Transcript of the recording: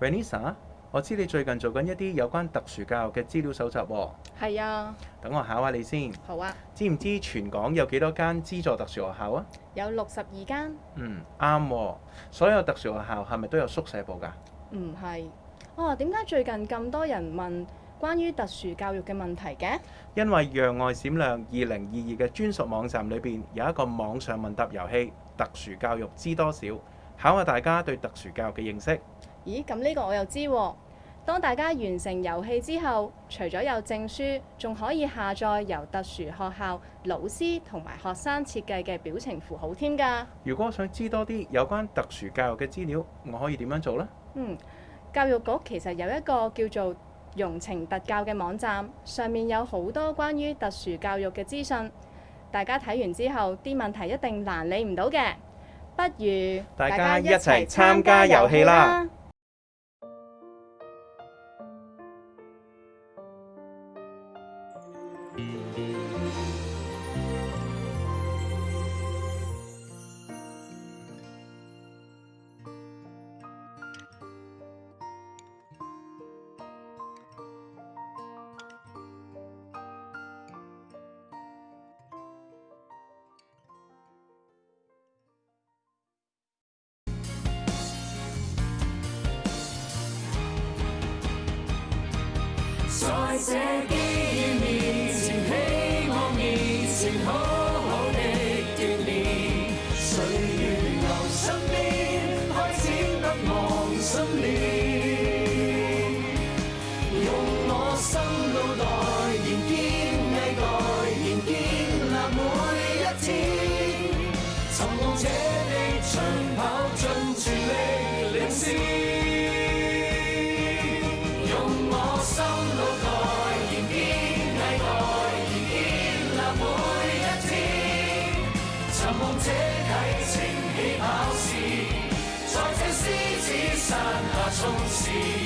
Vanessa，我知你最近做緊一啲有關特殊教育嘅資料搜集喎。係啊，等我考下你先。好啊。知唔知全港有幾多間資助特殊學校啊？有六十二間。嗯，啱。所有特殊學校係咪都有宿舍部㗎？唔係。哦，點解最近咁多人問關於特殊教育嘅問題嘅？因為讓愛閃亮二零二二嘅專屬網站裏邊有一個網上問答遊戲《特殊教育知多少》，考下大家對特殊教育嘅認識。咦，咁呢個我又知喎。當大家完成遊戲之後，除咗有證書，仲可以下載由特殊學校老師同埋學生設計嘅表情符號添㗎。如果我想知多啲有關特殊教育嘅資料，我可以點樣做呢？嗯，教育局其實有一個叫做容情特教嘅網站，上面有好多關於特殊教育嘅資訊。大家睇完之後，啲問題一定難理唔到嘅。不如大家一齊參加遊戲啦！Só é gay 寻梦者，地长跑尽全力领先，用我心脑袋迎接待延迎接每一天。寻梦者，启程起跑线，在这狮子山下冲刺。